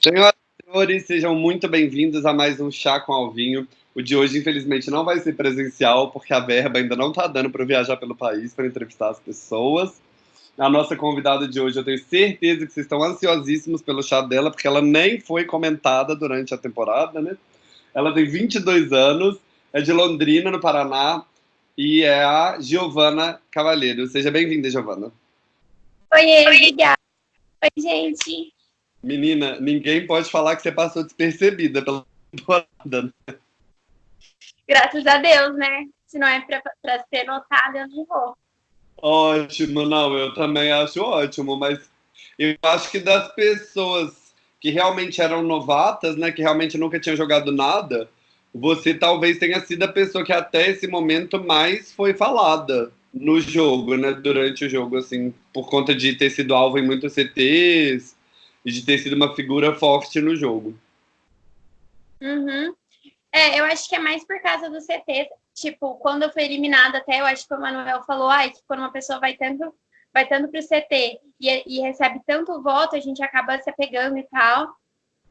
Senhoras e senhores, sejam muito bem-vindos a mais um Chá com Alvinho. O de hoje, infelizmente, não vai ser presencial, porque a verba ainda não está dando para viajar pelo país para entrevistar as pessoas. A nossa convidada de hoje, eu tenho certeza que vocês estão ansiosíssimos pelo chá dela, porque ela nem foi comentada durante a temporada, né? Ela tem 22 anos, é de Londrina, no Paraná, e é a Giovana Cavalheiro. Seja bem-vinda, Giovana. Oi, obrigada. Oi, gente. Menina, ninguém pode falar que você passou despercebida pela temporada, né? Graças a Deus, né? Se não é para ser notada, eu não vou. Ótimo, não, eu também acho ótimo, mas eu acho que das pessoas que realmente eram novatas, né, que realmente nunca tinham jogado nada, você talvez tenha sido a pessoa que até esse momento mais foi falada no jogo, né, durante o jogo, assim, por conta de ter sido alvo em muitos CTs e de ter sido uma figura forte no jogo. Uhum. É, eu acho que é mais por causa do CT. Tipo, quando eu fui eliminada, até eu acho que o Manuel falou, ai, que quando uma pessoa vai tanto, vai tanto pro CT e, e recebe tanto voto, a gente acaba se apegando e tal.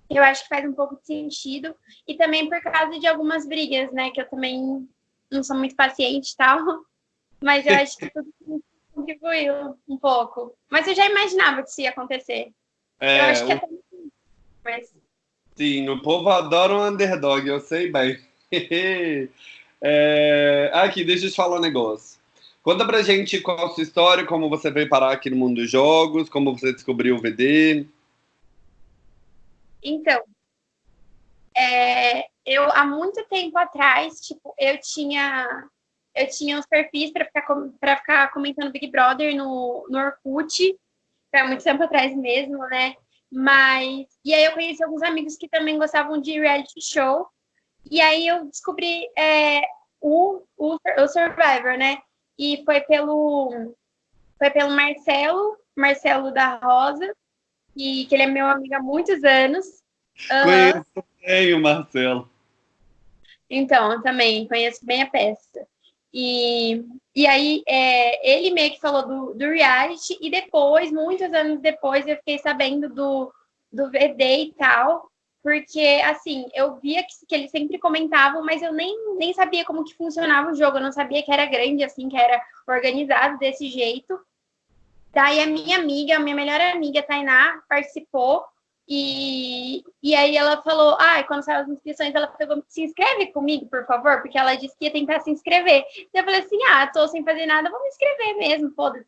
Eu acho que faz um pouco de sentido. E também por causa de algumas brigas, né? Que eu também não sou muito paciente e tal. Mas eu acho que tudo contribuiu um pouco. Mas eu já imaginava que isso ia acontecer. É, eu acho que o... até... Mas... Sim, o povo adora um underdog, eu sei bem. é... Aqui, deixa eu te falar um negócio. Conta pra gente qual a sua história, como você veio parar aqui no mundo dos jogos, como você descobriu o VD. Então, é, eu há muito tempo atrás, tipo, eu tinha eu tinha uns perfis para ficar para ficar comentando Big Brother no, no Orkut, há muito tempo atrás mesmo, né? Mas e aí eu conheci alguns amigos que também gostavam de reality show. E aí eu descobri é, o, o, o Survivor, né? E foi pelo foi pelo Marcelo, Marcelo da Rosa, e que ele é meu amigo há muitos anos. Uhum. Conheço bem o Marcelo. Então, eu também conheço bem a peça. E, e aí, é, ele meio que falou do, do reality, e depois, muitos anos depois, eu fiquei sabendo do, do VD e tal, porque, assim, eu via que, que eles sempre comentavam, mas eu nem, nem sabia como que funcionava o jogo, eu não sabia que era grande, assim, que era organizado desse jeito. Daí a minha amiga, a minha melhor amiga, Tainá, participou, e, e aí ela falou, ah, quando saiu as inscrições, ela pegou, se inscreve comigo, por favor, porque ela disse que ia tentar se inscrever. Então eu falei assim, ah, tô sem fazer nada, vou me inscrever mesmo, foda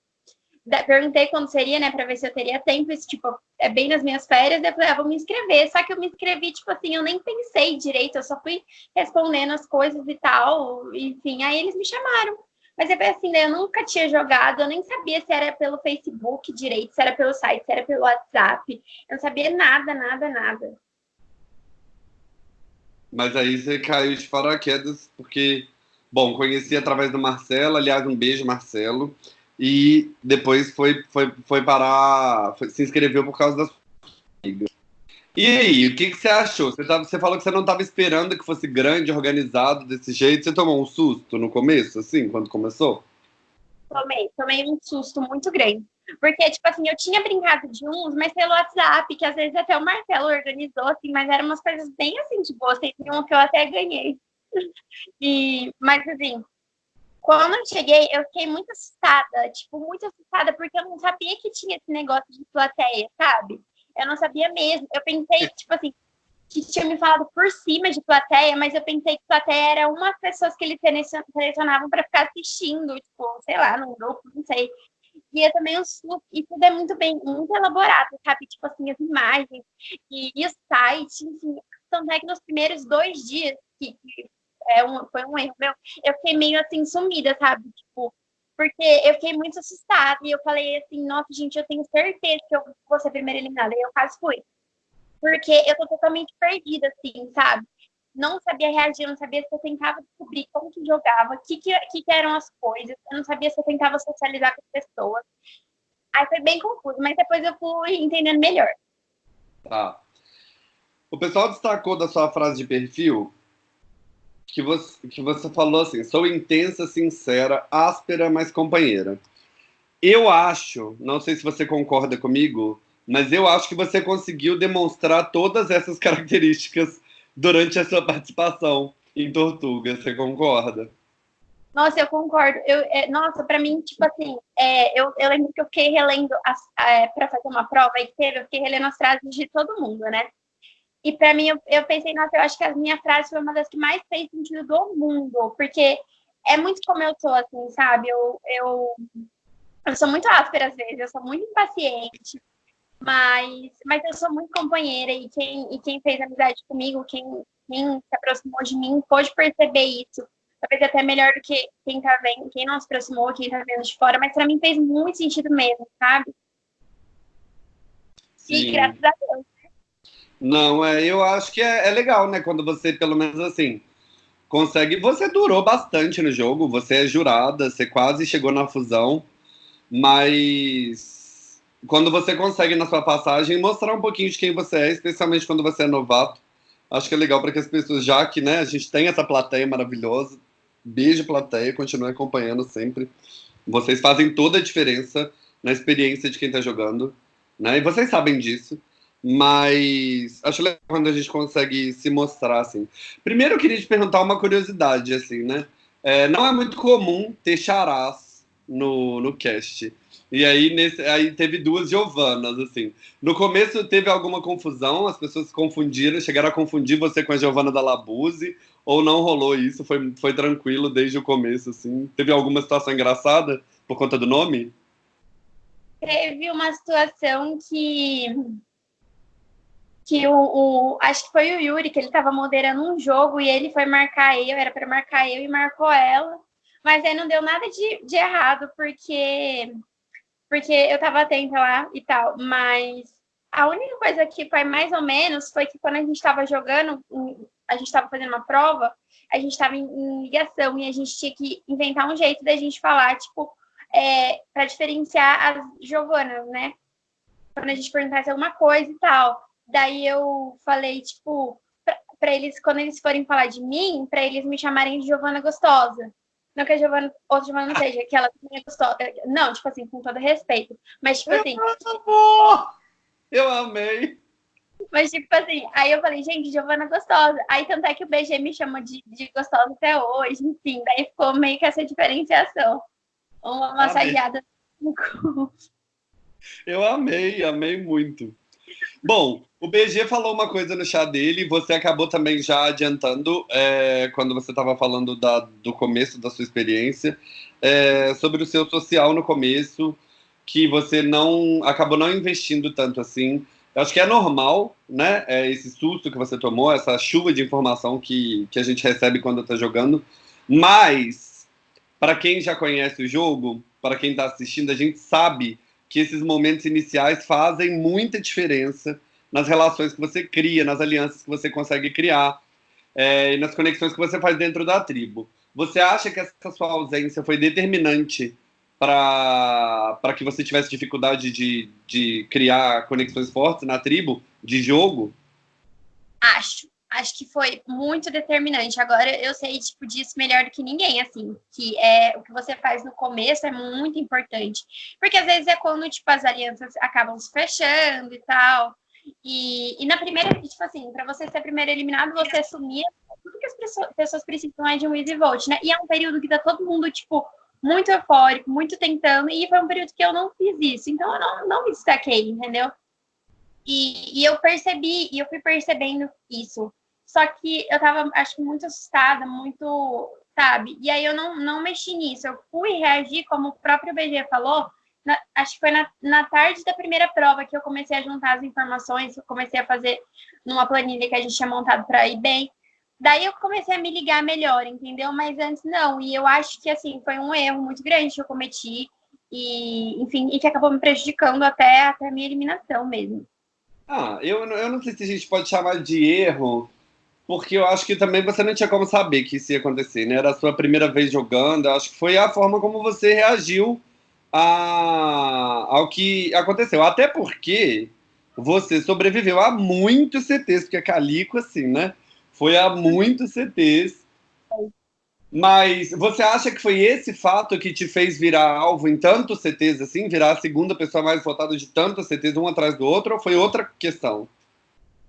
Perguntei quando seria, né, pra ver se eu teria tempo, isso, tipo, é bem nas minhas férias, eu falei, ah, vou me inscrever, só que eu me inscrevi, tipo assim, eu nem pensei direito, eu só fui respondendo as coisas e tal, enfim, aí eles me chamaram. Mas é assim, né? Eu nunca tinha jogado, eu nem sabia se era pelo Facebook direito, se era pelo site, se era pelo WhatsApp. Eu não sabia nada, nada, nada. Mas aí você caiu de paraquedas, porque, bom, conheci através do Marcelo, aliás, um beijo, Marcelo, e depois foi, foi, foi parar, foi, se inscreveu por causa das amigas. E aí, o que, que você achou? Você, tava, você falou que você não estava esperando que fosse grande, organizado desse jeito. Você tomou um susto no começo, assim, quando começou? Tomei, tomei um susto muito grande. Porque, tipo assim, eu tinha brincado de uns, mas pelo WhatsApp, que às vezes até o Marcelo organizou, assim, mas eram umas coisas bem assim, tipo, teve um que eu até ganhei. E, mas assim, quando eu cheguei, eu fiquei muito assustada, tipo, muito assustada, porque eu não sabia que tinha esse negócio de plateia, sabe? Eu não sabia mesmo. Eu pensei, tipo assim, que tinha me falado por cima de plateia, mas eu pensei que plateia era uma pessoas que eles selecionavam para ficar assistindo, tipo, sei lá, num grupo, não sei. E eu também, e tudo é muito bem, muito elaborado, sabe? Tipo assim, as imagens e, e o site, enfim. Tanto é que nos primeiros dois dias, que, que é um, foi um erro meu, eu fiquei meio assim, sumida, sabe? Tipo, porque eu fiquei muito assustada e eu falei assim, nossa, gente, eu tenho certeza que eu vou ser primeira eliminada. E eu quase fui. Porque eu tô totalmente perdida, assim, sabe? Não sabia reagir, não sabia se eu tentava descobrir como que jogava, o que, que, que eram as coisas, eu não sabia se eu tentava socializar com as pessoas. Aí foi bem confuso, mas depois eu fui entendendo melhor. Tá. O pessoal destacou da sua frase de perfil que você, que você falou assim: sou intensa, sincera, áspera, mas companheira. Eu acho, não sei se você concorda comigo, mas eu acho que você conseguiu demonstrar todas essas características durante a sua participação em Tortuga. Você concorda? Nossa, eu concordo. Eu, é, nossa, para mim, tipo assim, é, eu, eu lembro que eu fiquei relendo é, para fazer uma prova e teve, eu fiquei relendo as frases de todo mundo, né? E para mim, eu, eu, pensei, nossa, eu acho que a minha frase foi uma das que mais fez sentido do mundo, porque é muito como eu sou, assim, sabe? Eu, eu, eu sou muito áspera às vezes, eu sou muito impaciente, mas, mas eu sou muito companheira e quem, e quem fez amizade comigo, quem, quem se aproximou de mim, pôde perceber isso. Talvez até melhor do que quem tá vendo, quem não se aproximou, quem tá vendo de fora, mas para mim fez muito sentido mesmo, sabe? Sim. E graças a Deus. Não, é, eu acho que é, é legal, né? Quando você, pelo menos assim, consegue. Você durou bastante no jogo, você é jurada, você quase chegou na fusão, mas quando você consegue na sua passagem mostrar um pouquinho de quem você é, especialmente quando você é novato, acho que é legal para que as pessoas, já que né, a gente tem essa plateia maravilhosa, beijo plateia, continue acompanhando sempre. Vocês fazem toda a diferença na experiência de quem está jogando, né? E vocês sabem disso. Mas acho legal quando a gente consegue se mostrar, assim. Primeiro eu queria te perguntar uma curiosidade, assim, né? É, não é muito comum ter charás no, no cast. E aí, nesse, aí teve duas Giovanas, assim. No começo teve alguma confusão, as pessoas confundiram, chegaram a confundir você com a Giovana da Labuse, ou não rolou isso, foi, foi tranquilo desde o começo, assim. Teve alguma situação engraçada por conta do nome? Teve uma situação que que o, o, acho que foi o Yuri que ele estava moderando um jogo e ele foi marcar eu, era para marcar eu e marcou ela, mas aí não deu nada de, de errado porque porque eu estava atenta lá e tal, mas a única coisa que foi mais ou menos foi que quando a gente estava jogando, a gente estava fazendo uma prova, a gente estava em, em, ligação e a gente tinha que inventar um jeito da gente falar, tipo, é, para diferenciar as Giovanas, né? Quando a gente perguntasse alguma coisa e tal. Daí eu falei, tipo, para eles, quando eles forem falar de mim, para eles me chamarem de Giovana Gostosa. Não que a Giovana, outra Giovana não seja, que ela é gostosa. Não, tipo assim, com todo respeito. Mas, tipo assim. Eu amei. Mas, tipo assim, aí eu falei, gente, Giovana Gostosa. Aí, tanto é que o BG me chama de, de gostosa até hoje, enfim. Daí ficou meio que essa diferenciação. Uma massageada. Eu amei, amei muito. Bom, o BG falou uma coisa no chá dele, você acabou também já adiantando, é, quando você estava falando da, do começo da sua experiência, é, sobre o seu social no começo, que você não acabou não investindo tanto assim. Eu acho que é normal, né? É, esse susto que você tomou, essa chuva de informação que, que a gente recebe quando está jogando. Mas, para quem já conhece o jogo, para quem está assistindo, a gente sabe que esses momentos iniciais fazem muita diferença nas relações que você cria, nas alianças que você consegue criar é, e nas conexões que você faz dentro da tribo. Você acha que essa sua ausência foi determinante para que você tivesse dificuldade de, de criar conexões fortes na tribo, de jogo? Acho acho que foi muito determinante. Agora eu sei tipo disso melhor do que ninguém, assim, que é o que você faz no começo é muito importante, porque às vezes é quando tipo as alianças acabam se fechando e tal. E, e na primeira, tipo assim, para você ser primeiro eliminado, você assumia tudo que as pessoas precisam é de um easy vote, né? E é um período que tá todo mundo, tipo, muito eufórico, muito tentando, e foi um período que eu não fiz isso, então eu não, não me destaquei, entendeu? E, e eu percebi, e eu fui percebendo isso. Só que eu tava, acho muito assustada, muito, sabe? E aí eu não, não mexi nisso. Eu fui reagir, como o próprio BG falou, na, acho que foi na, na tarde da primeira prova que eu comecei a juntar as informações, eu comecei a fazer numa planilha que a gente tinha montado para ir bem. Daí eu comecei a me ligar melhor, entendeu? Mas antes não. E eu acho que assim foi um erro muito grande que eu cometi e, enfim, e que acabou me prejudicando até até a minha eliminação mesmo. Ah, eu, eu não sei se a gente pode chamar de erro, porque eu acho que também você não tinha como saber que isso ia acontecer, né? Era a sua primeira vez jogando, eu acho que foi a forma como você reagiu a, ao que aconteceu. Até porque você sobreviveu a muitos CTs, porque a Calico, assim, né? Foi a muitos CTs. Mas você acha que foi esse fato que te fez virar alvo em tantos CTs assim, virar a segunda pessoa mais votada de tantos CTs um atrás do outro, ou foi outra questão?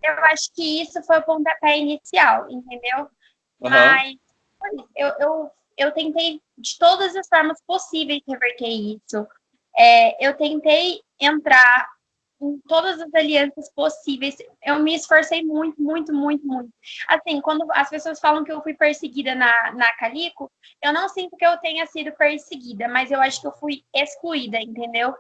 Eu acho que isso foi o pontapé inicial, entendeu? Uhum. Mas eu, eu, eu tentei de todas as formas possíveis reverter isso. É, eu tentei entrar em todas as alianças possíveis. Eu me esforcei muito, muito, muito, muito. Assim, quando as pessoas falam que eu fui perseguida na, na Calico, eu não sinto que eu tenha sido perseguida, mas eu acho que eu fui excluída, entendeu?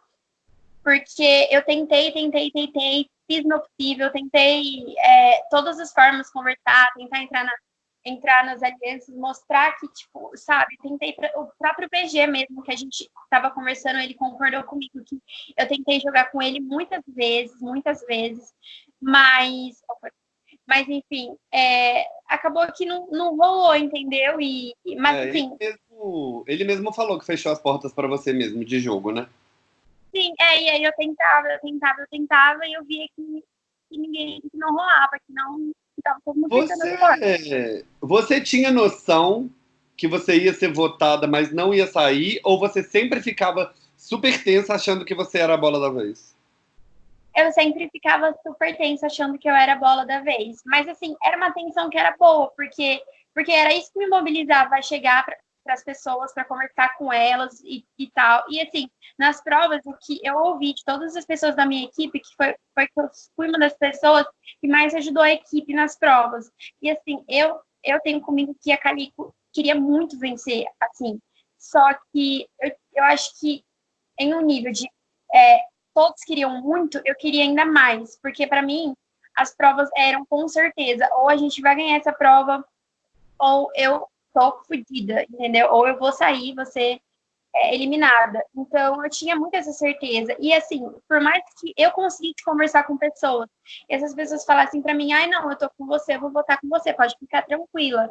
Porque eu tentei, tentei, tentei, fiz meu possível, tentei é, todas as formas conversar, tentar entrar na, entrar nas alianças, mostrar que, tipo, sabe, tentei, o próprio PG mesmo, que a gente estava conversando, ele concordou comigo que eu tentei jogar com ele muitas vezes, muitas vezes, mas, mas enfim, é, acabou que não, não rolou, entendeu? E, mas, é, enfim... Ele mesmo, ele mesmo falou que fechou as portas para você mesmo, de jogo, né? Sim, é, e aí eu tentava, eu tentava, eu tentava, e eu via que, que ninguém, que não rolava, que não, você, você tinha noção que você ia ser votada, mas não ia sair? Ou você sempre ficava super tensa achando que você era a bola da vez? Eu sempre ficava super tensa achando que eu era a bola da vez. Mas, assim, era uma tensão que era boa, porque, porque era isso que me mobilizava a chegar para as pessoas, para conversar com elas e, e, tal. E assim, nas provas, o que eu ouvi de todas as pessoas da minha equipe, que foi, foi que eu fui uma das pessoas que mais ajudou a equipe nas provas. E assim, eu, eu tenho comigo que a Calico queria muito vencer, assim. Só que eu, eu acho que em um nível de é, todos queriam muito, eu queria ainda mais, porque para mim as provas eram com certeza, ou a gente vai ganhar essa prova, ou eu tô fodida, entendeu? Ou eu vou sair, você é eliminada. Então, eu tinha muita essa certeza. E, assim, por mais que eu conseguisse conversar com pessoas, essas pessoas falassem para mim, ai, não, eu tô com você, eu vou votar com você, pode ficar tranquila.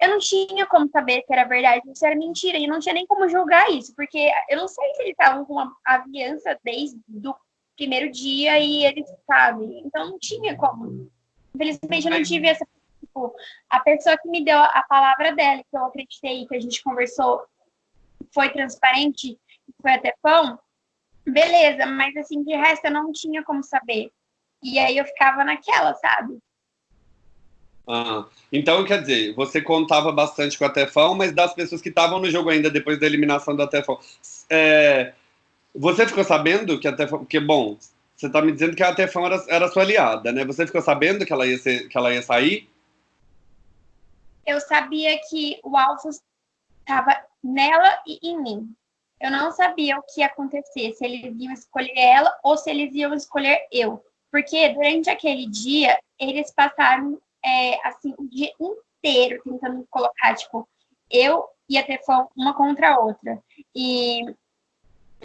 Eu não tinha como saber se era verdade se era mentira, e não tinha nem como julgar isso, porque eu não sei se eles estavam com a aliança desde o primeiro dia e eles, sabem. Então, não tinha como. Infelizmente, eu não tive essa tipo, a pessoa que me deu a palavra dela, que eu acreditei, que a gente conversou, foi transparente, foi até pão, beleza, mas assim, de resto eu não tinha como saber. E aí eu ficava naquela, sabe? Ah, então, quer dizer, você contava bastante com a Tefão, mas das pessoas que estavam no jogo ainda depois da eliminação da Tefão, é, você ficou sabendo que a Tefão, porque, bom, você está me dizendo que a Tefão era, era sua aliada, né? Você ficou sabendo que ela ia, ser, que ela ia sair? Eu sabia que o alvo estava nela e em mim. Eu não sabia o que ia acontecer, se eles iam escolher ela ou se eles iam escolher eu. Porque durante aquele dia, eles passaram, é, assim, o dia inteiro tentando colocar, tipo, eu e a Tefão uma contra a outra. E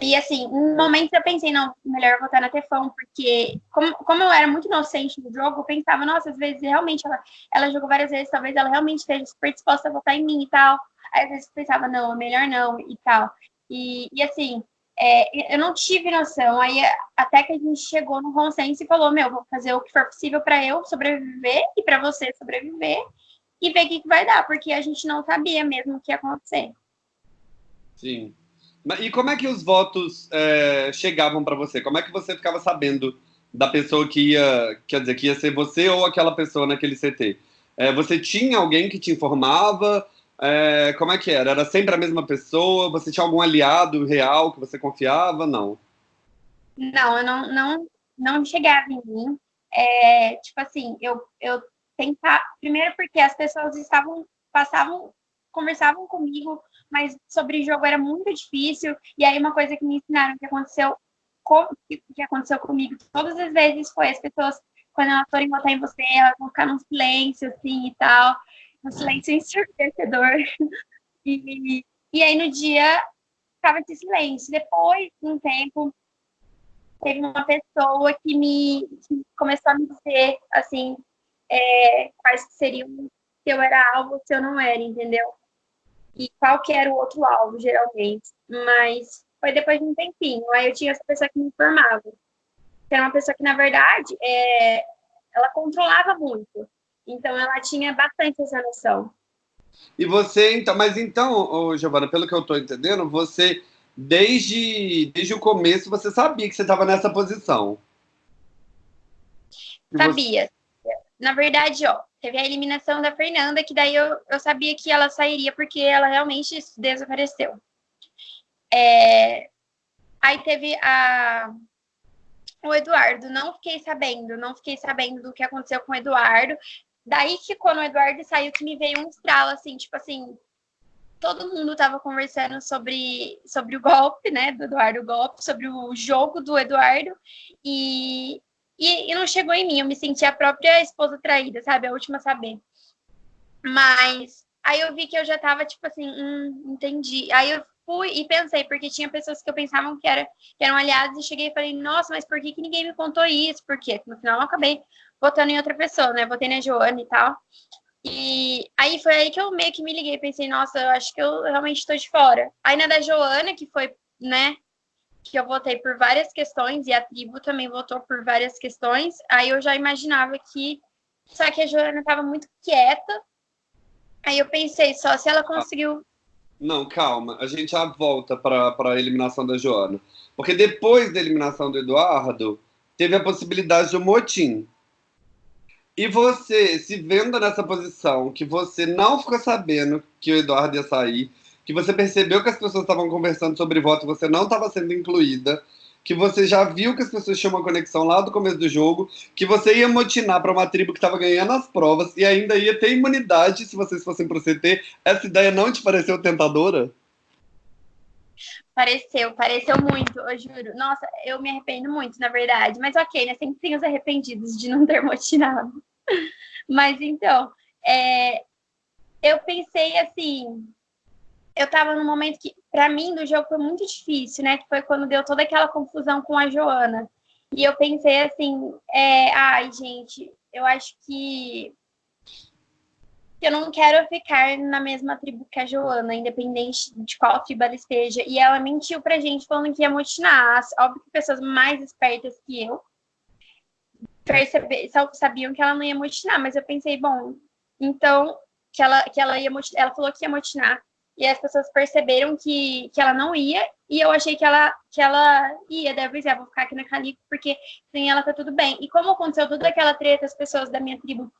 e assim, em momentos eu pensei, não, melhor votar na Tefão, porque como, como eu era muito inocente no jogo, eu pensava, nossa, às vezes realmente ela, ela jogou várias vezes, talvez ela realmente esteja super disposta a votar em mim e tal. Aí às vezes eu pensava, não, é melhor não e tal. E, e assim, é, eu não tive noção. Aí até que a gente chegou no consenso e falou, meu, vou fazer o que for possível para eu sobreviver e para você sobreviver e ver o que, que vai dar, porque a gente não sabia mesmo o que ia acontecer. Sim. E como é que os votos é, chegavam para você? Como é que você ficava sabendo da pessoa que ia, quer dizer, que ia ser você ou aquela pessoa naquele CT? É, você tinha alguém que te informava? É, como é que era? Era sempre a mesma pessoa? Você tinha algum aliado real que você confiava? Não. Não, eu não, não, não chegava em mim. É, tipo assim, eu, eu tentava. Primeiro porque as pessoas estavam, passavam, conversavam comigo mas sobre jogo era muito difícil. E aí uma coisa que me ensinaram que aconteceu com, que aconteceu comigo todas as vezes foi as pessoas quando elas forem votar em você, elas vão ficar num silêncio assim e tal, um silêncio ensurdecedor. E, e aí no dia ficava esse silêncio. Depois, um tempo, teve uma pessoa que me que começou a me dizer assim é, quais seriam se eu era alvo, se eu não era, entendeu? E qual que era o outro alvo, geralmente. Mas foi depois de um tempinho. Aí eu tinha essa pessoa que me informava. Que era uma pessoa que, na verdade, é, ela controlava muito. Então, ela tinha bastante essa noção. E você, então, mas então, ô, Giovana, pelo que eu estou entendendo, você, desde, desde o começo, você sabia que você estava nessa posição. Sabia. Você... Na verdade, ó, teve a eliminação da Fernanda, que daí eu, eu sabia que ela sairia, porque ela realmente desapareceu. É... Aí teve a... o Eduardo, não fiquei sabendo, não fiquei sabendo do que aconteceu com o Eduardo. Daí que quando o Eduardo saiu, que me veio um estralo, assim, tipo assim, todo mundo tava conversando sobre, sobre o golpe, né, do Eduardo Golpe, sobre o jogo do Eduardo, e, e, e, não chegou em mim, eu me senti a própria esposa traída, sabe, a última a saber. Mas aí eu vi que eu já tava, tipo assim, hum, entendi. Aí eu fui e pensei, porque tinha pessoas que eu pensava que, era, que eram aliados, e cheguei e falei, nossa, mas por que, que ninguém me contou isso? Porque no final eu acabei votando em outra pessoa, né? Votei na Joana e tal. E aí foi aí que eu meio que me liguei, pensei, nossa, eu acho que eu realmente estou de fora. Aí na da Joana, que foi, né, que eu votei por várias questões, e a tribo também votou por várias questões, aí eu já imaginava que. Só que a Joana estava muito quieta. Aí eu pensei, só se ela conseguiu. Não, calma, a gente já volta para a eliminação da Joana. Porque depois da eliminação do Eduardo, teve a possibilidade do motim. E você, se vendo nessa posição, que você não ficou sabendo que o Eduardo ia sair, que você percebeu que as pessoas estavam conversando sobre voto você não estava sendo incluída, que você já viu que as pessoas tinham uma conexão lá do começo do jogo, que você ia motinar para uma tribo que estava ganhando as provas e ainda ia ter imunidade se vocês fossem pro CT, essa ideia não te pareceu tentadora? Pareceu, pareceu muito, eu juro. Nossa, eu me arrependo muito, na verdade. Mas ok, né? Sempre tem os arrependidos de não ter motinado. Mas então, é, eu pensei assim, eu tava num momento que, para mim, do jogo foi muito difícil, né? Que foi quando deu toda aquela confusão com a Joana. E eu pensei assim, é, ai, gente, eu acho que eu não quero ficar na mesma tribo que a Joana, independente de qual tribo ela esteja. E ela mentiu pra gente falando que ia motinar. Óbvio que pessoas mais espertas que eu sabiam que ela não ia motinar, mas eu pensei, bom, então que ela que ela ia ela falou que ia motinar e as pessoas perceberam que, que ela não ia e eu achei que ela que ela ia, deve dizer, vou ficar aqui na Calico porque sem ela tá tudo bem. E como aconteceu toda aquela treta, as pessoas da minha tribo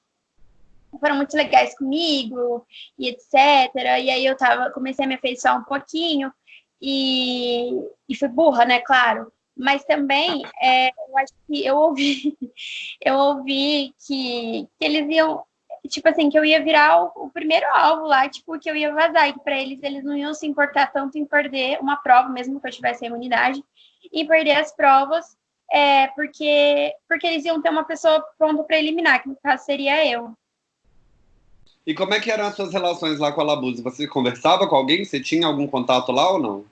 foram muito legais comigo e etc. E aí eu tava comecei a me afeiçoar um pouquinho e, e fui burra, né, claro mas também é, eu acho que eu ouvi, eu ouvi que, que eles iam, tipo assim, que eu ia virar o, o primeiro alvo lá, tipo, que eu ia vazar, e que para eles eles não iam se importar tanto em perder uma prova, mesmo que eu tivesse a imunidade, e perder as provas, é, porque, porque eles iam ter uma pessoa pronta para eliminar, que no caso seria eu. E como é que eram as suas relações lá com a Labuse? Você conversava com alguém? Você tinha algum contato lá ou não?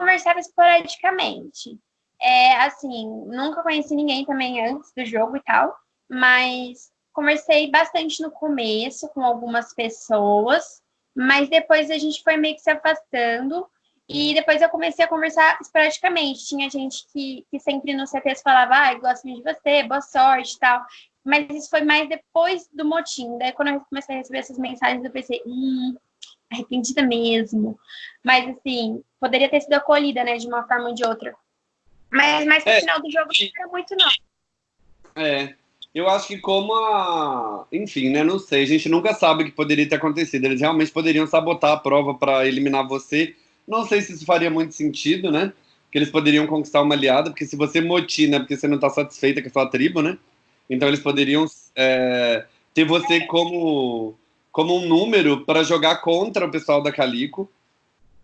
conversava esporadicamente. É, assim, nunca conheci ninguém também antes do jogo e tal, mas conversei bastante no começo com algumas pessoas, mas depois a gente foi meio que se afastando e depois eu comecei a conversar esporadicamente. Tinha gente que, que sempre no CTS falava, ai, ah, gosto muito de você, boa sorte e tal. Mas isso foi mais depois do motim. Daí quando eu comecei a receber essas mensagens, eu pensei, hum, arrependida mesmo. Mas, assim, poderia ter sido acolhida, né, de uma forma ou de outra. Mas, mas no é, final do jogo não era muito, não. É. Eu acho que como a. Enfim, né? Não sei. A gente nunca sabe o que poderia ter acontecido. Eles realmente poderiam sabotar a prova para eliminar você. Não sei se isso faria muito sentido, né? Que eles poderiam conquistar uma aliada, porque se você motina, porque você não está satisfeita com a sua tribo, né? Então eles poderiam é, ter você como como um número para jogar contra o pessoal da Calico.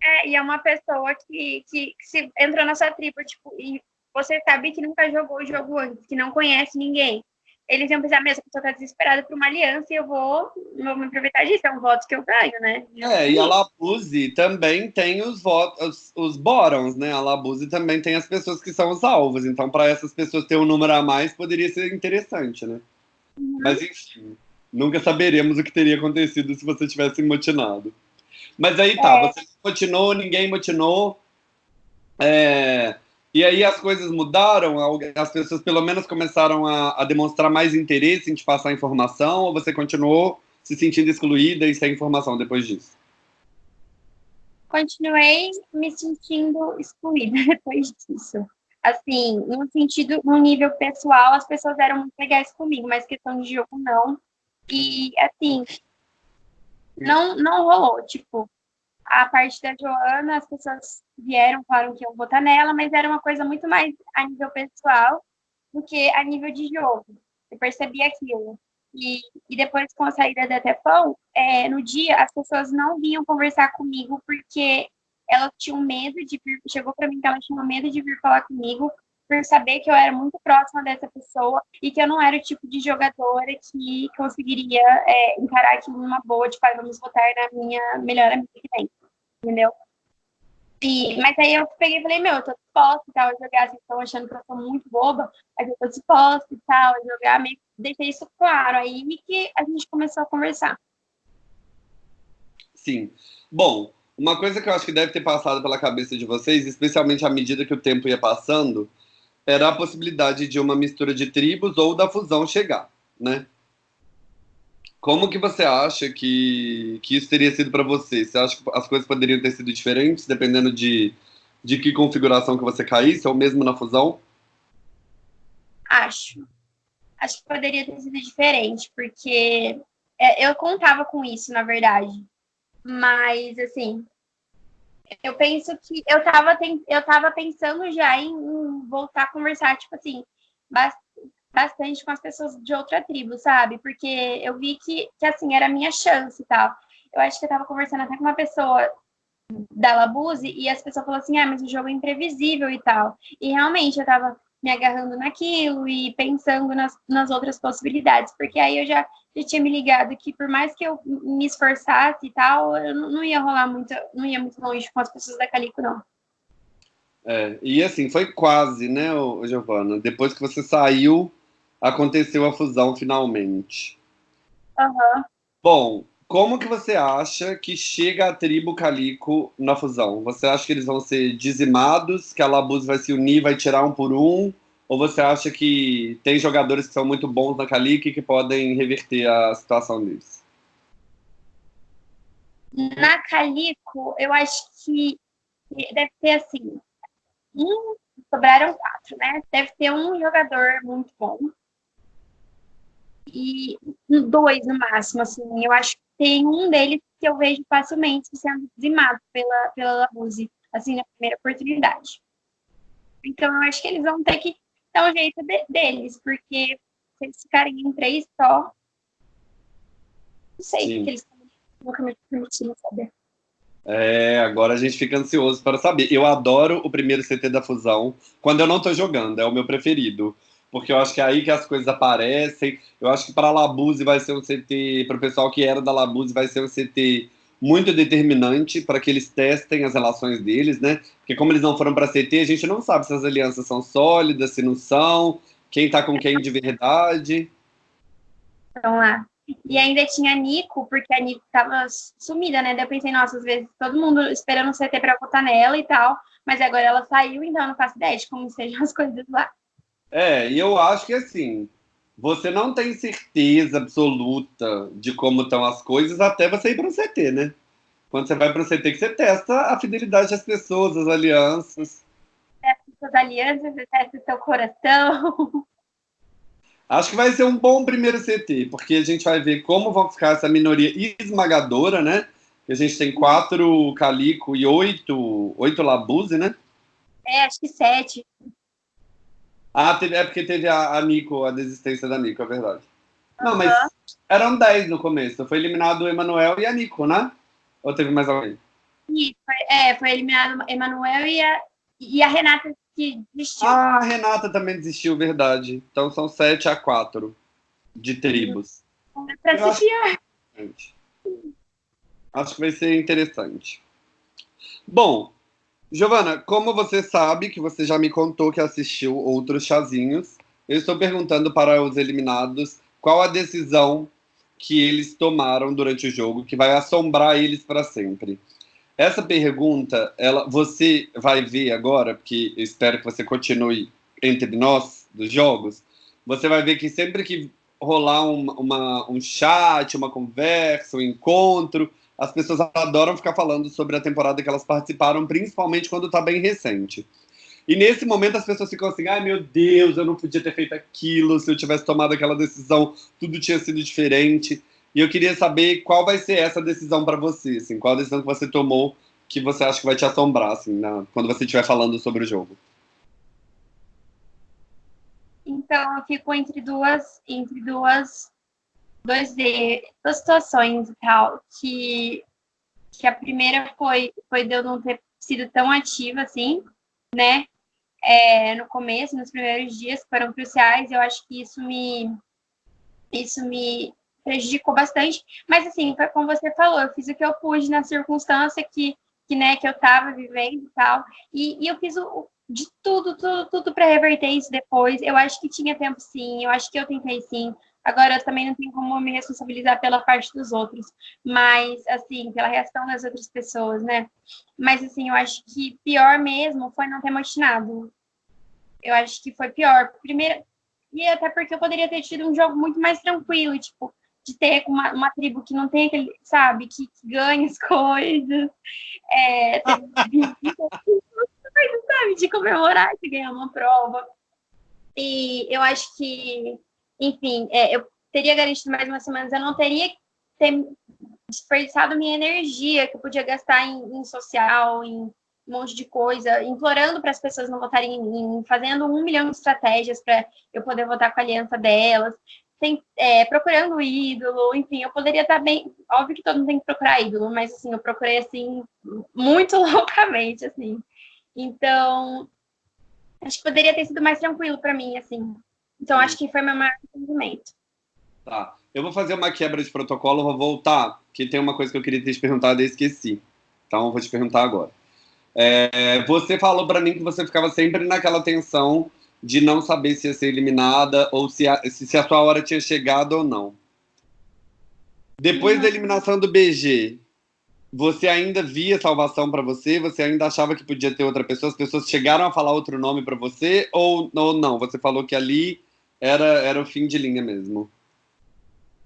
É, e é uma pessoa que, que, que se entrou na sua tribo, tipo, e você sabe que nunca jogou o jogo antes, que não conhece ninguém. Eles iam pensar mesmo, a pessoa tá desesperada por uma aliança e eu vou, vou me aproveitar disso, é um voto que eu ganho, né? É, e a Labuse também tem os votos, os, os Borons, né? A Labuse também tem as pessoas que são os alvos, então para essas pessoas ter um número a mais poderia ser interessante, né? Uhum. Mas enfim. Nunca saberemos o que teria acontecido se você tivesse motinado. Mas aí tá, é. você motinou, ninguém motinou. É, e aí as coisas mudaram, as pessoas pelo menos começaram a, a, demonstrar mais interesse em te passar informação, ou você continuou se sentindo excluída e sem informação depois disso? Continuei me sentindo excluída depois disso. Assim, no sentido, no nível pessoal, as pessoas eram muito legais comigo, mas questão de jogo não. E, assim, não, não rolou. Tipo, a parte da Joana, as pessoas vieram, falaram que iam votar nela, mas era uma coisa muito mais a nível pessoal do que a nível de jogo. Eu percebi aquilo. E, e depois, com a saída da Tefão, é, no dia, as pessoas não vinham conversar comigo porque elas tinham medo de vir, chegou para mim que elas tinham medo de vir falar comigo por saber que eu era muito próxima dessa pessoa e que eu não era o tipo de jogadora que conseguiria é, encarar aquilo numa boa, tipo, ah, vamos votar na minha melhor amiga que tem, entendeu? E, mas aí eu peguei e falei, meu, eu tô disposta e tal a jogar, vocês estão achando que eu sou muito boba, mas eu tô disposta e tal a jogar, meio deixei isso claro aí que a gente começou a conversar. Sim. Bom, uma coisa que eu acho que deve ter passado pela cabeça de vocês, especialmente à medida que o tempo ia passando, era a possibilidade de uma mistura de tribos ou da fusão chegar, né? Como que você acha que, que isso teria sido para você? Você acha que as coisas poderiam ter sido diferentes, dependendo de, de que configuração que você caísse, ou mesmo na fusão? Acho. Acho que poderia ter sido diferente, porque é, eu contava com isso, na verdade. Mas, assim, eu penso que eu estava eu tava pensando já em, voltar a conversar, tipo assim, bastante com as pessoas de outra tribo, sabe? Porque eu vi que, que assim, era a minha chance e tal. Eu acho que eu tava conversando até com uma pessoa da Labuse e as pessoas falaram assim, ah, mas o jogo é imprevisível e tal. E realmente eu tava me agarrando naquilo e pensando nas, nas outras possibilidades, porque aí eu já, já tinha me ligado que por mais que eu me esforçasse e tal, eu não, não ia rolar muito, não ia muito longe com as pessoas da Calico, não. É, e assim, foi quase, né, Giovana? Depois que você saiu aconteceu a fusão finalmente. Uhum. Bom, como que você acha que chega a tribo Calico na fusão? Você acha que eles vão ser dizimados, que a Labuz vai se unir, vai tirar um por um? Ou você acha que tem jogadores que são muito bons na Calico e que podem reverter a situação deles? Na Calico, eu acho que deve ser assim. Um, sobraram quatro, né? Deve ter um jogador muito bom e dois no máximo, assim. Eu acho que tem um deles que eu vejo facilmente sendo dizimado pela, pela Labuse, assim, na primeira oportunidade. Então, eu acho que eles vão ter que dar o jeito de, deles, porque se eles ficarem em três só, não sei o que eles permitiram saber. É, agora a gente fica ansioso para saber. Eu adoro o primeiro CT da Fusão, quando eu não estou jogando, é o meu preferido porque eu acho que é aí que as coisas aparecem. Eu acho que para a Labuse vai ser um CT, para o pessoal que era da Labuse, vai ser um CT muito determinante para que eles testem as relações deles, né? Porque como eles não foram para CT, a gente não sabe se as alianças são sólidas, se não são, quem está com quem de verdade. Vamos lá. E ainda tinha a Nico, porque a Nico estava sumida, né? Daí eu pensei, nossa, às vezes todo mundo esperando o CT para votar nela e tal, mas agora ela saiu, então eu não faço ideia de como sejam as coisas lá. É, e eu acho que assim, você não tem certeza absoluta de como estão as coisas até você ir para o CT, né? Quando você vai para o CT, que você testa a fidelidade das pessoas, as alianças. Testa suas alianças, você testa seu coração. Acho que vai ser um bom primeiro CT, porque a gente vai ver como vão ficar essa minoria esmagadora, né? A gente tem quatro Calico e oito, oito Labuse, né? É, acho que sete. Ah, teve, é porque teve a, a Nico, a desistência da Nico, é verdade. Não, mas eram 10 no começo. Foi eliminado o Emanuel e a Nico, né? Ou teve mais alguém? É, foi eliminado o Emanuel e a, e a Renata que desistiu. Ah, a Renata também desistiu, verdade. Então são 7 a 4 de tribos. É pra fiar. Acho que vai ser interessante. Bom, Giovana, como você sabe que você já me contou que assistiu outros chazinhos, eu estou perguntando para os eliminados qual a decisão que eles tomaram durante o jogo que vai assombrar eles para sempre. Essa pergunta, ela, você vai ver agora, porque eu espero que você continue entre nós dos jogos. Você vai ver que sempre que rolar um, uma, um chat, uma conversa, um encontro. As pessoas adoram ficar falando sobre a temporada que elas participaram, principalmente quando está bem recente. E nesse momento as pessoas ficam assim: ai meu Deus, eu não podia ter feito aquilo, se eu tivesse tomado aquela decisão, tudo tinha sido diferente. E eu queria saber qual vai ser essa decisão para você, assim, qual a decisão que você tomou que você acha que vai te assombrar, assim, na, quando você estiver falando sobre o jogo. Então, eu fico entre duas, entre duas, dois duas situações e tal, que, que a primeira foi, foi de eu não ter sido tão ativa assim, né? é, no começo, nos primeiros dias, que foram cruciais. Eu acho que isso me, isso me prejudicou bastante. Mas, assim, foi como você falou, eu fiz o que eu pude na circunstância que, que, né, que eu estava vivendo e tal. E, e eu fiz o, de tudo, tudo, tudo para reverter isso depois. Eu acho que tinha tempo sim, eu acho que eu tentei sim. Agora, eu também não tenho como me responsabilizar pela parte dos outros, mas, assim, pela reação das outras pessoas, né? Mas, assim, eu acho que pior mesmo foi não ter motinado. Eu acho que foi pior. Primeiro, e até porque eu poderia ter tido um jogo muito mais tranquilo, tipo, de ter uma, uma tribo que não tem aquele, sabe, que, que ganha as coisas, é, ter, sabe, de comemorar de ganhar uma prova. E eu acho que enfim, é, eu teria garantido mais umas semanas, eu não teria ter desperdiçado minha energia que eu podia gastar em, em social, em um monte de coisa, implorando para as pessoas não votarem em mim, fazendo um milhão de estratégias para eu poder votar com a aliança delas, tem, é, procurando ídolo, enfim, eu poderia estar bem. Óbvio que todo mundo tem que procurar ídolo, mas assim, eu procurei assim muito loucamente, assim. Então, acho que poderia ter sido mais tranquilo para mim, assim. Então, acho que foi meu maior entendimento. Tá. Eu vou fazer uma quebra de protocolo, vou voltar, que tem uma coisa que eu queria ter te perguntado e esqueci. Então, eu vou te perguntar agora. É, você falou para mim que você ficava sempre naquela tensão de não saber se ia ser eliminada ou se a, se a sua hora tinha chegado ou não. Depois da eliminação do BG, você ainda via salvação para você? Você ainda achava que podia ter outra pessoa? As pessoas chegaram a falar outro nome para você ou, ou não? Você falou que ali era, era o fim de linha mesmo.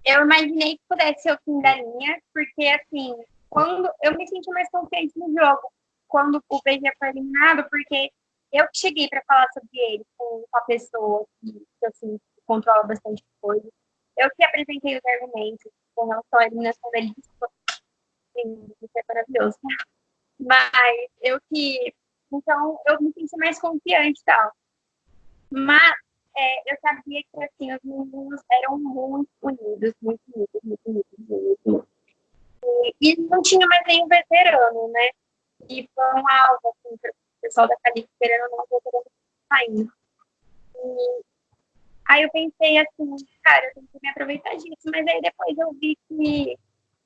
Eu imaginei que pudesse ser o fim da linha, porque assim, quando eu me senti mais confiante no jogo, quando o BG foi eliminado, porque eu cheguei para falar sobre ele com a pessoa que, assim, controla bastante coisa. Eu que apresentei os argumentos com relação à eliminação dele. Isso é maravilhoso. Mas eu que. Então, eu me senti mais confiante e tal. Mas é, eu sabia que assim, os meninos eram muito unidos, muito unidos, muito unidos, muito unidos. E, e não tinha mais nenhum veterano, né? E foi um alvo, assim, o pessoal da Cali, ou não, veterano saindo. E aí eu pensei assim, cara, eu tenho que me aproveitar disso, mas aí depois eu vi que,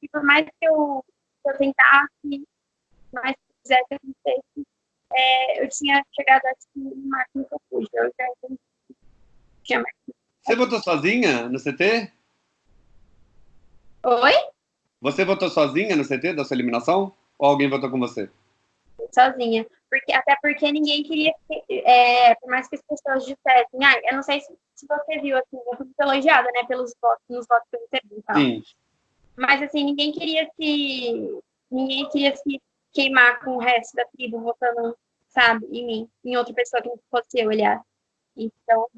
que por mais que eu, que eu tentasse, mais que quisesse acontecer, é, eu tinha chegado que no máximo que eu pude. Eu já você votou sozinha no CT? Oi? Você votou sozinha no CT da sua eliminação? Ou alguém votou com você? Sozinha. Porque, até porque ninguém queria, é, por mais que as pessoas dissessem, ah, eu não sei se, se você viu, assim, eu fui muito elogiada, né, pelos votos, nos votos que eu recebi e Sim. Mas, assim, ninguém queria se, ninguém queria se queimar com o resto da tribo votando, sabe, em mim, em outra pessoa que não fosse eu olhar. Então,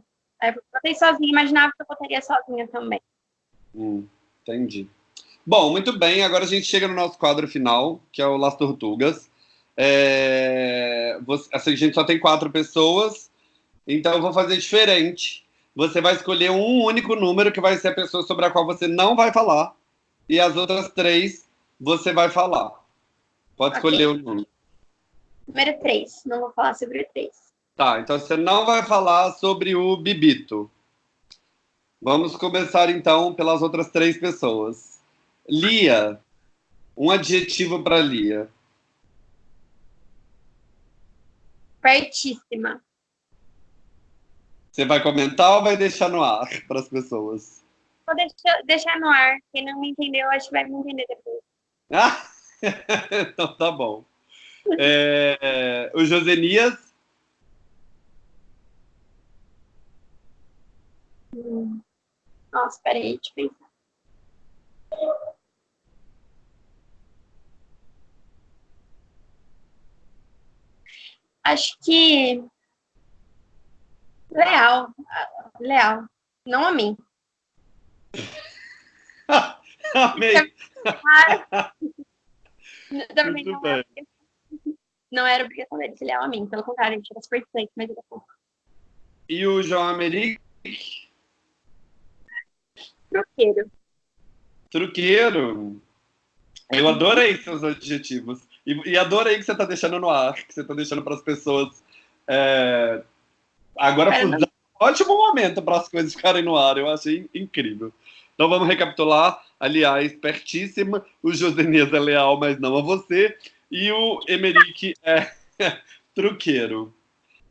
Aí eu botei sozinha, imaginava que eu botaria sozinha também. Hum, entendi. Bom, muito bem, agora a gente chega no nosso quadro final, que é o Las Tortugas. É... Você, assim, a gente só tem quatro pessoas, então eu vou fazer diferente. Você vai escolher um único número, que vai ser a pessoa sobre a qual você não vai falar, e as outras três você vai falar. Pode okay. escolher o número. Número três, não vou falar sobre o três. Tá, então você não vai falar sobre o Bibito. Vamos começar então pelas outras três pessoas. Lia, um adjetivo para Lia. Pertíssima. Você vai comentar ou vai deixar no ar para as pessoas? Vou deixar, deixar no ar. Quem não me entendeu, acho que vai me entender depois. Ah, então tá bom. É, o Josenias. Nossa, Nossa, peraí, deixa eu pensar. Acho que. Leal. Leal. Não a mim. Amei. Também não, era, não era obrigação dele ser leal a mim. Pelo contrário, gente era super mas ele é E o João Americ? Truqueiro. Truqueiro. Eu adorei seus adjetivos. E, e adorei que você está deixando no ar, que você está deixando para as pessoas. É... Agora, é, um ótimo momento para as coisas ficarem no ar. Eu achei incrível. Então vamos recapitular. Aliás, pertíssima. O Josenias é leal, mas não a você. E o Emerick é truqueiro.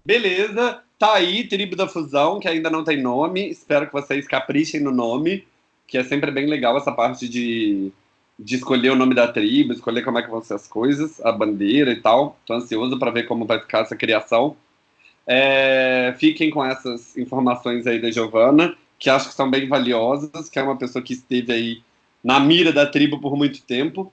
Beleza. Tá aí, Tribo da Fusão, que ainda não tem nome. Espero que vocês caprichem no nome, que é sempre bem legal essa parte de de escolher o nome da tribo, escolher como é que vão ser as coisas, a bandeira e tal. Estou ansioso para ver como vai ficar essa criação. É, fiquem com essas informações aí da Giovana, que acho que são bem valiosas, que é uma pessoa que esteve aí na mira da tribo por muito tempo.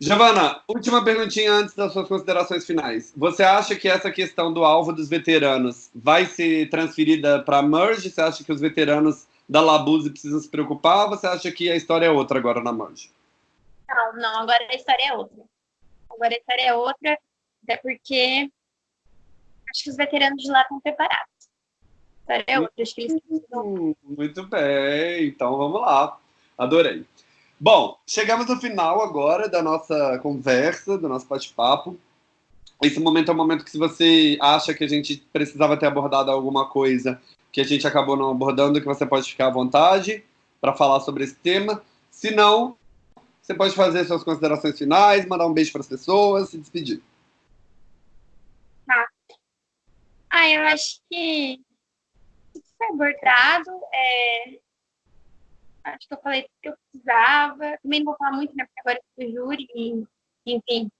Giovana, última perguntinha antes das suas considerações finais. Você acha que essa questão do alvo dos veteranos vai ser transferida para a Merge? Você acha que os veteranos da Labuse precisam se preocupar? Ou você acha que a história é outra agora na Merge? Não, não, agora a história é outra. Agora a história é outra, até porque acho que os veteranos de lá estão preparados. A história é outra, acho que eles precisam. Muito bem, então vamos lá. Adorei. Bom, chegamos no final agora da nossa conversa, do nosso bate-papo. Esse momento é um momento que, se você acha que a gente precisava ter abordado alguma coisa que a gente acabou não abordando, que você pode ficar à vontade para falar sobre esse tema. Se não, você pode fazer suas considerações finais, mandar um beijo para as pessoas, se despedir. Tá. Ah, eu acho que foi abordado. É... Acho que eu falei tudo que eu precisava. Também não vou falar muito, né? Porque agora eu sou júri, e, enfim.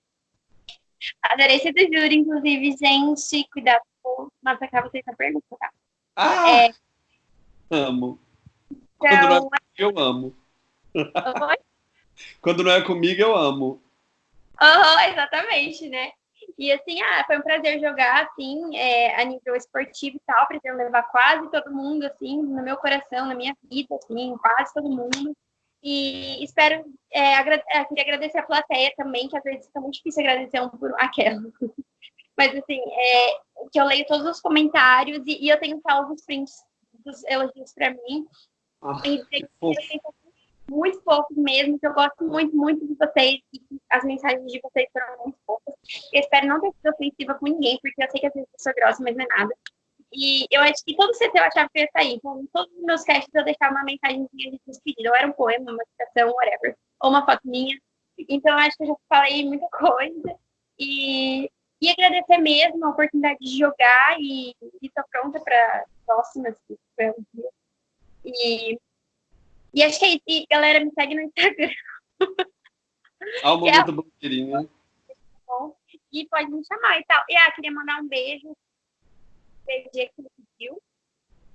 Adorei ser do júri, inclusive, gente. Cuidado com. Nossa, acaba vocês a pergunta, tá? Ah! É... Amo. Então... Quando não é comigo, eu amo. Oi? Quando não é comigo, eu amo. Uhum, exatamente, né? E assim, ah, foi um prazer jogar, assim, é, a nível esportivo e tal, pretendo levar quase todo mundo, assim, no meu coração, na minha vida, assim, quase todo mundo. E espero, é, é, queria agradecer a plateia também, que às vezes é muito difícil agradecer um por aquela. Mas assim, é, que eu leio todos os comentários e, e eu tenho salvo os prints dos elogios para mim. Ah, e eu tenho muito poucos mesmo, que eu gosto muito, muito de vocês, e as mensagens de vocês foram muito poucas. Eu espero não ter sido ofensiva com ninguém, porque eu sei que às vezes eu sou grossa, mas não é nada. E eu acho que todo CT eu achava que ia sair. Então, todos os meus casts eu deixava uma mensagem de despedida. Ou era um poema, uma citação, whatever. Ou uma foto minha. Então, eu acho que eu já falei muita coisa. E, e agradecer mesmo a oportunidade de jogar e estar pronta para próximas. E e acho que é isso. E, galera, me segue no Instagram. Ao momento é blogueirinha. E pode me chamar e tal. E ah, queria mandar um beijo. Beijo que ele pediu.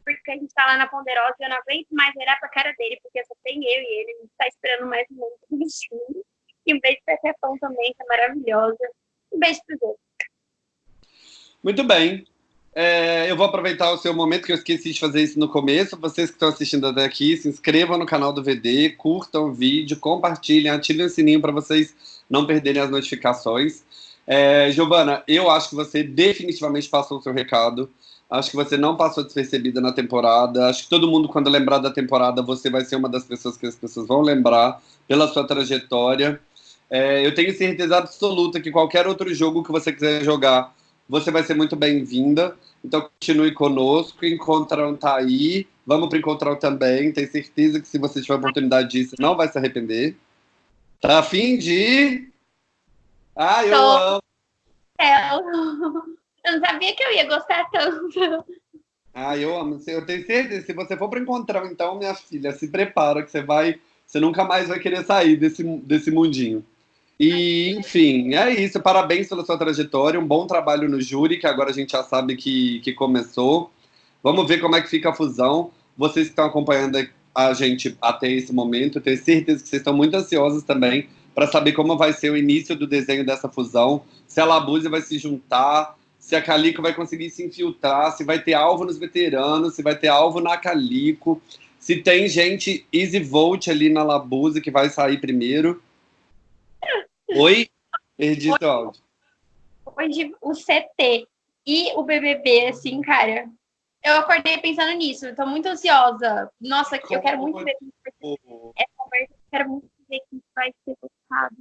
Porque a gente tá lá na Ponderosa e eu não aguento mais olhar pra cara dele, porque só tem eu e ele. A gente tá esperando mais um monte de bichinho. E um beijo pra Tefão também, que é maravilhosa. Um beijo pro Deus. Muito bem. É, eu vou aproveitar o seu momento, que eu esqueci de fazer isso no começo. Vocês que estão assistindo até aqui, se inscrevam no canal do VD, curtam o vídeo, compartilhem, ativem o sininho para vocês não perderem as notificações. É, Giovana, eu acho que você definitivamente passou o seu recado. Acho que você não passou despercebida na temporada. Acho que todo mundo, quando lembrar da temporada, você vai ser uma das pessoas que as pessoas vão lembrar pela sua trajetória. É, eu tenho certeza absoluta que qualquer outro jogo que você quiser jogar você vai ser muito bem-vinda. Então, continue conosco. Encontrão tá aí. Vamos para Encontrão também. Tenho certeza que se você tiver a oportunidade disso, não vai se arrepender. Tá afim de? Ah, eu Tô. amo. É, eu não sabia que eu ia gostar tanto. Ah, eu amo. Eu tenho certeza. Se você for para Encontrão, então, minha filha, se prepara que você vai. Você nunca mais vai querer sair desse, desse mundinho. E, enfim, é isso. Parabéns pela sua trajetória. Um bom trabalho no júri, que agora a gente já sabe que, que começou. Vamos ver como é que fica a fusão. Vocês que estão acompanhando a gente até esse momento. Tenho certeza que vocês estão muito ansiosos também para saber como vai ser o início do desenho dessa fusão, se a Labuse vai se juntar, se a Calico vai conseguir se infiltrar, se vai ter alvo nos veteranos, se vai ter alvo na Calico, se tem gente easy vote ali na Labuse que vai sair primeiro. Oi? Perdi o áudio. Hoje o CT e o BBB, assim, cara, eu acordei pensando nisso. Eu tô muito ansiosa. Nossa, que eu quero muito ver essa conversa. Eu quero muito ver que vai ser votado.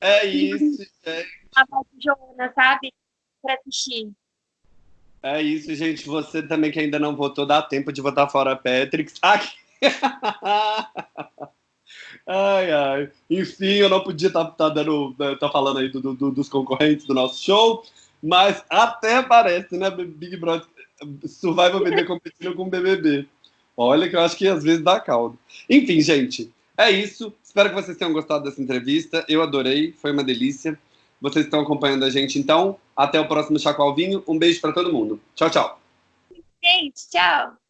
É isso, gente. A Joana, sabe? Pra assistir. É isso, gente. Você também que ainda não votou, dá tempo de votar fora Patrick. Aqui. ai, ai. Enfim, eu não podia estar tá, tá dando, tá falando aí do, do, dos concorrentes do nosso show, mas até parece, né, Big Brother Survival BBB competindo com o BBB. Olha que eu acho que às vezes dá caldo. Enfim, gente, é isso. Espero que vocês tenham gostado dessa entrevista. Eu adorei, foi uma delícia. Vocês estão acompanhando a gente, então. Até o próximo Chaco Alvinho. Um beijo para todo mundo. Tchau, tchau. Gente, tchau.